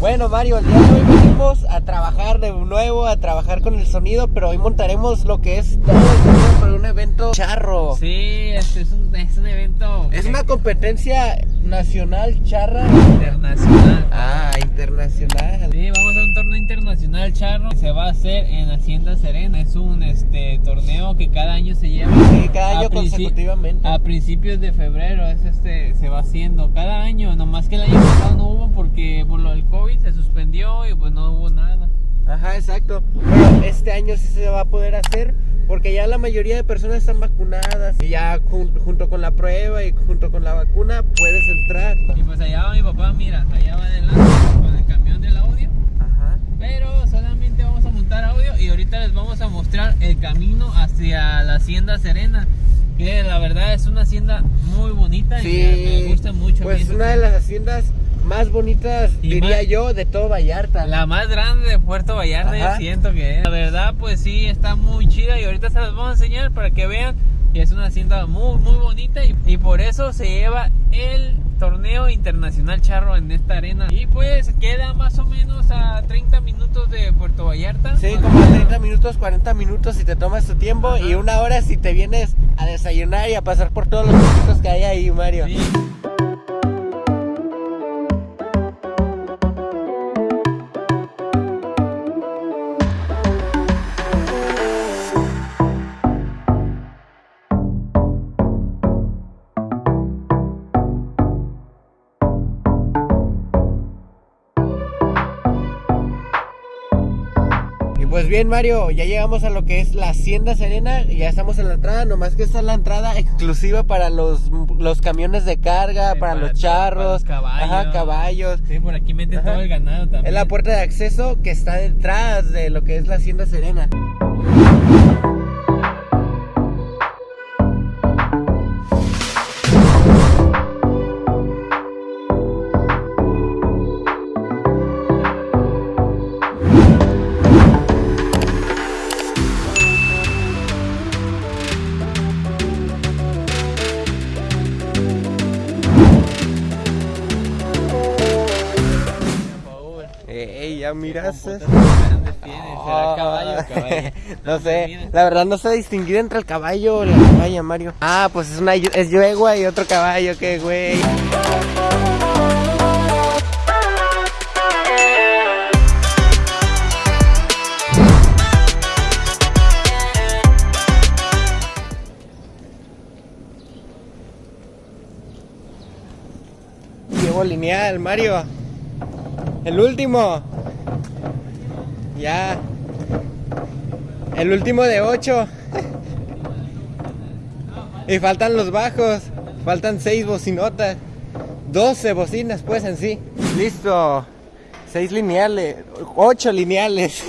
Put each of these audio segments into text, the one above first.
Bueno Mario, el día de hoy venimos a trabajar de nuevo, a trabajar con el sonido, pero hoy montaremos lo que es todo el para un evento charro. Sí, es un, es un evento. Es una competencia nacional charra. internacional. Ah, internacional. Internacional charro. Se va a hacer en Hacienda Serena. Es un este torneo que cada año se lleva. Sí, cada año consecutivamente. A principios de febrero es este se va haciendo cada año, nomás que el año pasado no hubo porque por lo del COVID se suspendió y pues no hubo nada. Ajá, exacto. Pero este año sí se va a poder hacer porque ya la mayoría de personas están vacunadas y ya jun- junto con la prueba y junto con la vacuna puedes entrar. Y pues allá va mi papá, mira, allá va adelante con el camión. Pero solamente vamos a montar audio y ahorita les vamos a mostrar el camino hacia la Hacienda Serena. Que la verdad es una hacienda muy bonita y me, me gusta mucho. Pues esa una de las haciendas más bonitas, Y diría más- yo, de todo Vallarta. La más grande de Puerto Vallarta, Ajá. yo siento que es. La verdad, pues sí, está muy chida y ahorita se las vamos a enseñar para que vean que es una hacienda muy, muy bonita y, y por eso se lleva el torneo internacional charro en esta arena. Y pues queda más o menos a 30 minutos de Puerto Vallarta. Sí, como 30 minutos, 40 minutos si te tomas tu tiempo Ajá. y una hora si te vienes a desayunar y a pasar por todos los puestitos que hay ahí, Mario. Sí. Bien, Mario, ya llegamos a lo que es la Hacienda Serena, y ya estamos en la entrada, nomás que esta es la entrada exclusiva para los, los camiones de carga, Sí, para, para los charros, para los caballos. ajá, caballos. Sí, por aquí meten Ajá. todo el ganado también. Es la puerta de acceso que está detrás de lo que es la Hacienda Serena. Ya miras. ¿Qué compotas tan grandes tiene? ¿Será caballo no sé, la verdad no sé distinguir entre el caballo o la caballa, Mario. Ah, pues es una es yegua y otro caballo, qué güey. Llevo lineal, Mario. El último. Ya. El último de 8. y faltan los bajos. Faltan 6 bocinotas. 12 bocinas, pues en sí. Listo. 6 lineales. 8 lineales.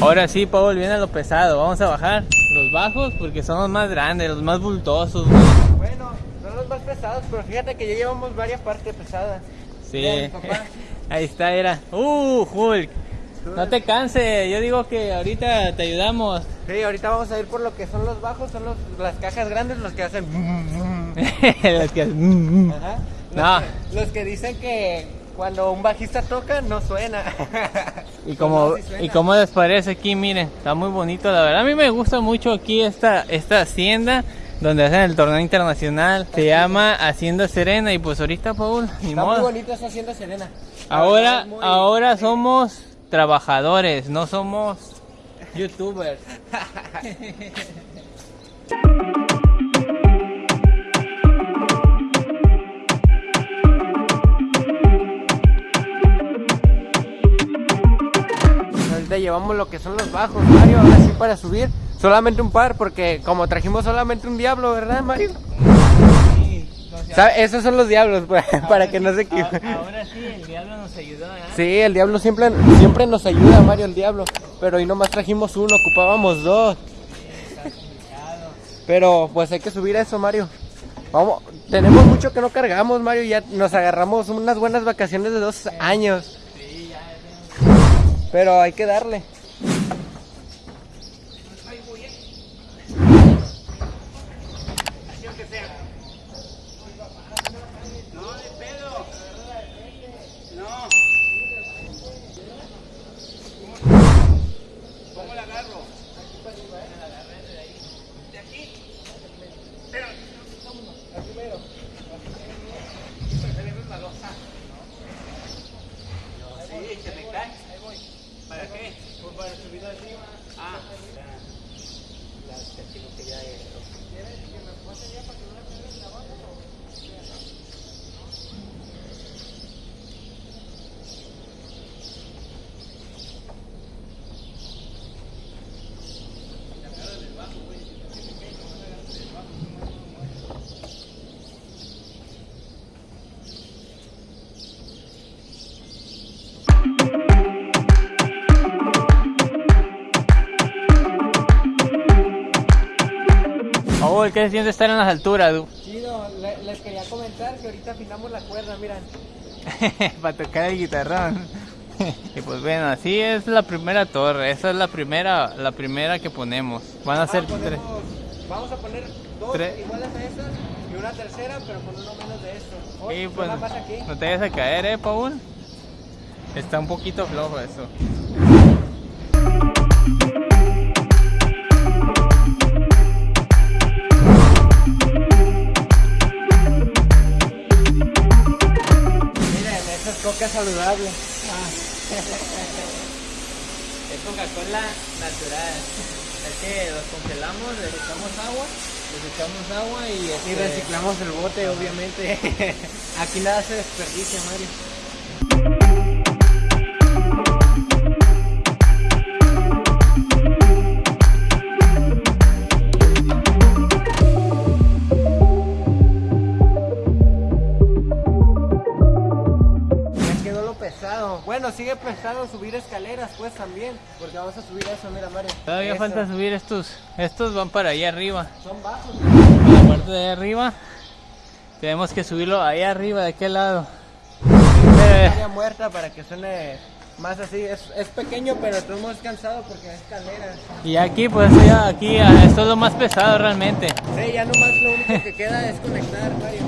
Ahora sí, Paul, viene lo pesado. Vamos a bajar los bajos porque son los más grandes, los más bultosos. Son los más pesados, pero fíjate que ya llevamos varias partes pesadas. Sí. Bien. Ahí está, era. Uh, Hulk. No te canses, yo digo que ahorita te ayudamos. Sí, ahorita vamos a ir por lo que son los bajos, son los, las cajas grandes los que hacen. Las que- mm. Ajá. Los, No. que, los que dicen que cuando un bajista toca no suena. Y como, No, sí suena. y como les parece aquí, miren, está muy bonito, la verdad. A mí me gusta mucho aquí esta, esta hacienda donde hacen el torneo internacional. Se llama Hacienda Serena y pues ahorita, Paul, ni Está muy modo. esa hacienda serena. Ahora, muy- ahora somos trabajadores, no somos youtubers. Ahorita llevamos lo que son los bajos, Mario. Ahora sí para subir. Solamente un par, porque como trajimos solamente un diablo, ¿verdad, Mario? ¿Sabe? Esos son los diablos, pues, para que no se equivoquen. Ahora sí, el diablo nos ayudó, ¿eh? Sí, el diablo siempre, siempre nos ayuda, Mario, el diablo. Pero hoy nomás trajimos uno, ocupábamos dos. Pero pues hay que subir a eso, Mario. Vamos, tenemos mucho que no cargamos, Mario. Ya nos agarramos unas buenas vacaciones de dos años. Sí, ya, Pero hay que darle. Oh, ¿qué se siente estar en las alturas, du? Chido, les quería comentar que ahorita afinamos la cuerda, miran. Para tocar el guitarrón. y pues bueno, así es la primera torre. Esa es la primera, la primera que ponemos. Van a ser Ah, tres. ponemos- Vamos a poner dos Tres. iguales a estas y una tercera, pero con uno menos de esto. Oye, Y pues, aquí. no te vayas a caer, eh, Paul. Está un poquito flojo eso. Esa es coca saludable. Es Coca-Cola natural. Es que los congelamos, les echamos agua, les echamos agua y, Y este, reciclamos el bote, obviamente. Aquí nada se desperdicia, Mario. Sigue pesado subir escaleras, pues también. Porque vamos a subir eso, mira, Mario. Todavía Eso. falta subir estos. Estos van para allá arriba. Son bajos. La parte de allá arriba. Tenemos que subirlo allá arriba, de aquel lado. Eh, área muerta para que suene más así. Es, es pequeño, pero estoy muy cansado porque es escalera. y aquí, pues ya aquí, ah, esto es lo más pesado realmente. Sí, ya nomás lo único que queda es conectar, Mario.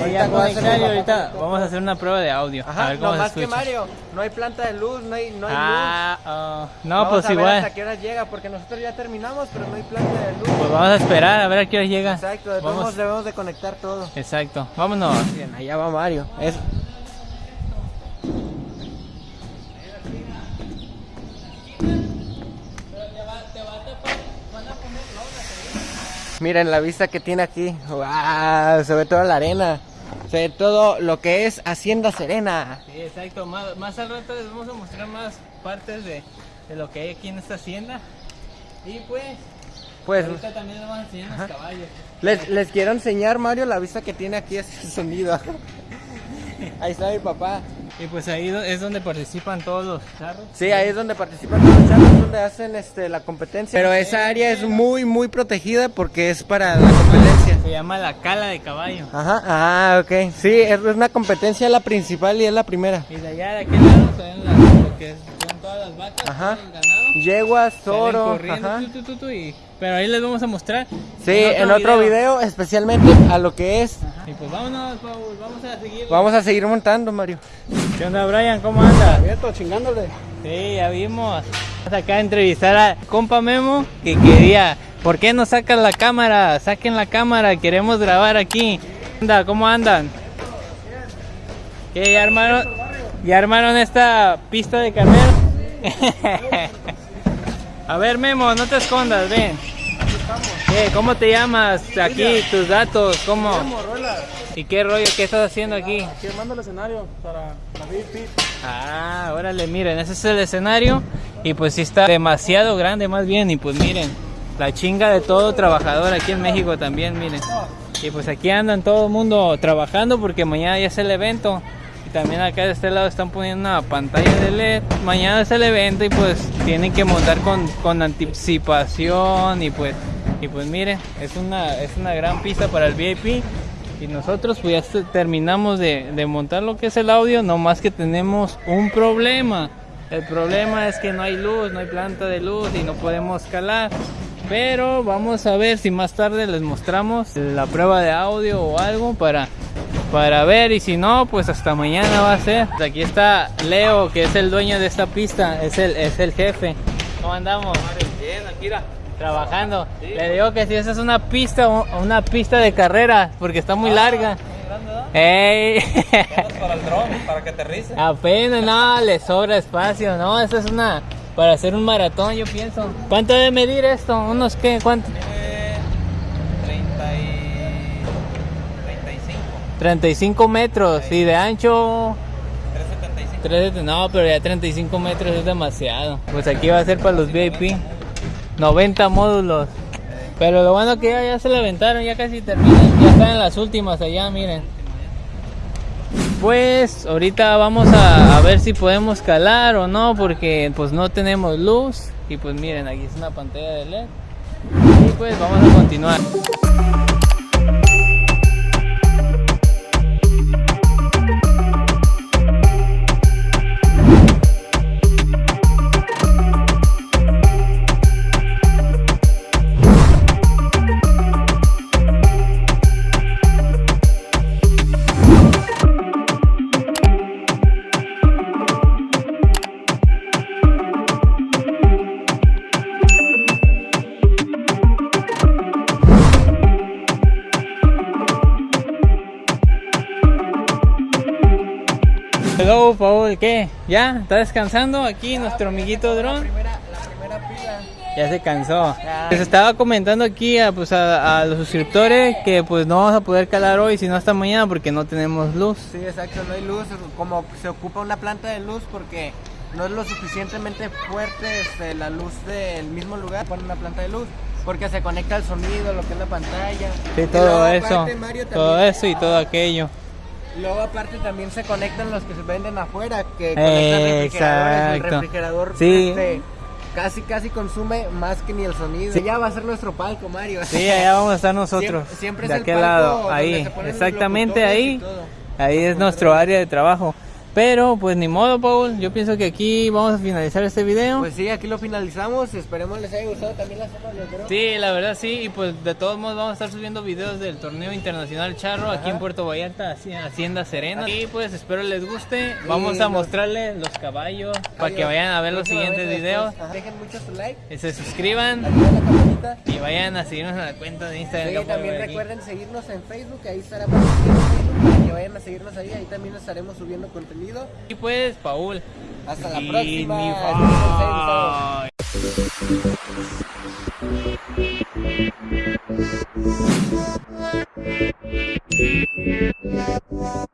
A ahorita vamos a hacer una prueba de audio. a Ajá, ver cómo no se más que. Mario, no hay planta de luz, no hay, no hay luz. Ah, oh, no, Vamos pues a ver igual. hasta qué hora llega, porque nosotros ya terminamos, pero no hay planta de luz. Pues vamos a esperar a ver a qué hora llega. Exacto, de Vamos. debemos de conectar todo. Exacto, vámonos. Bien, allá va Mario. Es... Miren la vista que tiene aquí. ¡Wow! Se ve toda la arena. Ve todo lo que es Hacienda Serena. Sí, exacto. Más, más al rato les vamos a mostrar más partes de, de lo que hay aquí en esta hacienda. Y pues, Pues ahorita también les vamos a enseñar los caballos. les, les quiero enseñar, Mario, la vista que tiene aquí ese sonido. Ahí está mi papá. Y pues ahí es donde participan todos los charros. Sí, ahí es donde participan todos los chavos, donde hacen este, la competencia. Pero esa área es muy, muy protegida porque es para la competencia. Se llama la cala de caballo. Ajá, ah, ok. Sí, es una competencia la principal y es la primera. Y de allá de aquel lado se ven las- lo que son todas las vacas, Ajá. el ganado. Yeguas, toro, ajá. tu, tu, tu, tu, y- pero ahí les vamos a mostrar. Sí, en otro video, especialmente a lo que es. Ajá. Y pues vámonos, Paul, vamos a seguir. Vamos a seguir montando, Mario. ¿Qué onda, Brian? ¿Cómo anda? Abierto, chingándole. Sí, ya vimos. Vamos acá a entrevistar a compa Memo que quería. ¿Por qué no sacan la cámara? Saquen la cámara, queremos grabar aquí. Anda, ¿cómo andan? ¿Qué ya armaron? ¿Ya armaron esta pista de carrera? a ver, Memo, no te escondas, ven. ¿Qué? ¿Cómo te llamas? Aquí, tus datos, ¿cómo? ¿Y qué rollo? ¿Qué estás haciendo aquí? Aquí armando el escenario para la VIP. Ah, órale, miren, ese es el escenario y pues sí está demasiado grande más bien y pues miren, la chinga de todo trabajador aquí en México también, miren. Y pues aquí andan todo el mundo trabajando porque mañana ya es el evento y también acá de este lado están poniendo una pantalla de LED. Mañana es el evento y pues tienen que montar con, con anticipación y pues y pues miren, es una es una gran pista para el VIP. Y nosotros pues ya terminamos de, de montar lo que es el audio, no más que tenemos un problema. El problema es que no hay luz, no hay planta de luz y no podemos calar. Pero vamos a ver si más tarde les mostramos la prueba de audio o algo para, para ver. Y si no, pues hasta mañana va a ser. Aquí está Leo, que es el dueño de esta pista, es el, es el jefe. ¿Cómo andamos? Bien, Akira. Trabajando. Le digo que si esa es una pista, una pista de carrera, porque está muy larga. ¡Ey! para el dron, para que aterrice. Apenas, no, le sobra espacio, no, esa es una para hacer un maratón, yo pienso. ¿Cuánto debe medir esto? ¿Unos qué? ¿Cuánto? Tiene 30 y 35. 35 metros y de ancho 375. 3, no, pero ya 35 metros es demasiado. Pues aquí va a ser para los VIP. 90 módulos. Pero lo bueno que ya, ya se le aventaron, ya casi terminan. Ya están en las últimas allá, miren. Pues ahorita vamos a, ver si podemos calar o no, porque pues no tenemos luz. Y pues miren, aquí es una pantalla de LED. Y pues vamos a continuar. Hello, Paul, ¿qué? ¿Ya? ¿Está descansando aquí nuestro amiguito dron? La primera, la primera pila. Ya se cansó. Ya. Les estaba comentando aquí a, pues, a, a los suscriptores que pues no vamos a poder calar hoy, sino hasta mañana porque no tenemos luz. Sí, exacto, no hay luz. Como se ocupa una planta de luz porque no es lo suficientemente fuerte este, la luz del mismo lugar. Ponen una planta de luz porque se conecta al sonido, lo que es la pantalla. Sí, todo eso. Mario, Todo eso y todo aquello. Luego aparte también se conectan los que se venden afuera, que conectan refrigeradores. El refrigerador Sí. este, casi casi consume más que ni el sonido. Sí, ya va a ser nuestro palco, Mario. Sí, allá vamos a estar nosotros. Siempre, siempre es de el aquel palco lado, ahí. Exactamente ahí. Ahí es nuestro área de trabajo. Pero pues ni modo, Paul. Yo pienso que aquí vamos a finalizar este video. Pues sí, aquí lo finalizamos. Esperemos les haya gustado también la zona drone. Sí, la verdad sí, y pues de todos modos vamos a estar subiendo videos del torneo internacional charro aquí en Puerto Vallarta, Haci- Hacienda Serena. Y pues espero les guste. Vamos a mostrarles los caballos para que vayan a ver los siguientes videos. Ajá. Dejen mucho su like. Y se suscriban la y vayan a seguirnos en la cuenta de Instagram. Sí, pueden también recuerden seguirnos en Facebook, ahí estará para que vayan a seguirnos ahí, ahí también estaremos subiendo contenido. Y pues, Paul. Hasta la próxima. bye.